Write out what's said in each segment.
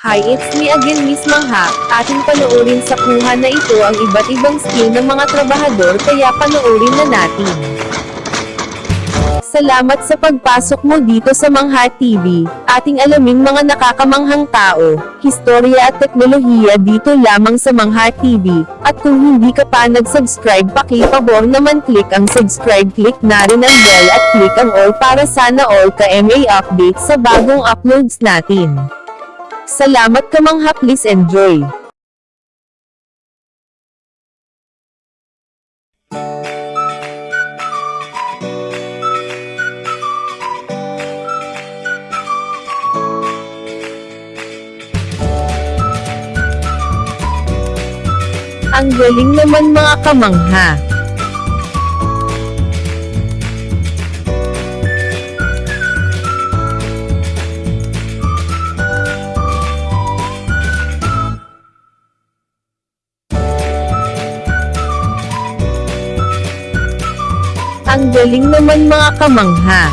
Hi, it's me again Miss Mangha. Ating panoorin sa kuha na ito ang iba't ibang skill ng mga trabahador kaya panoorin na natin. Salamat sa pagpasok mo dito sa Mangha TV. Ating alamin mga nakakamanghang tao, historya at teknolohiya dito lamang sa Mangha TV. At kung hindi ka pa nag-subscribe pakipabor naman click ang subscribe click na rin ang bell at click ang all para sana all ka MA update sa bagong uploads natin. Salamat ka Mangha please enjoy. Ang galing naman mga kamangha. Ang galing naman mga kamangha.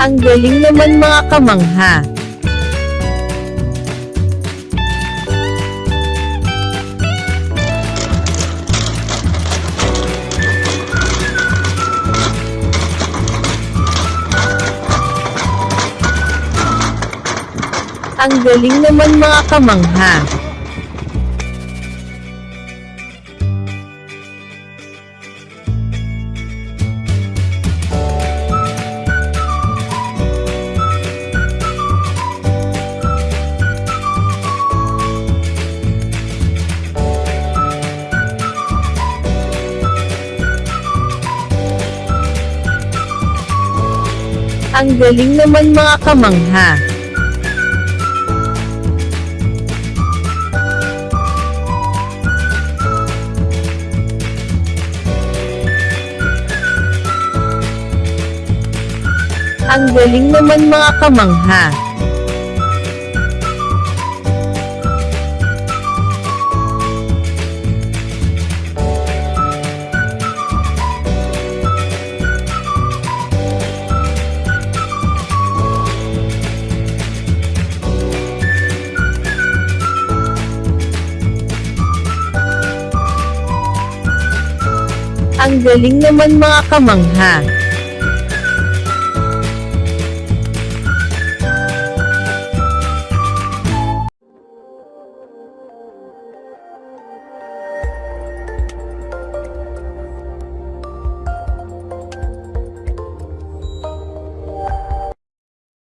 Ang galing naman mga kamangha. Ang galing naman mga kamangha. Ang galing naman mga kamangha. Ang galing naman mga kamangha. Ang galing naman mga kamangha.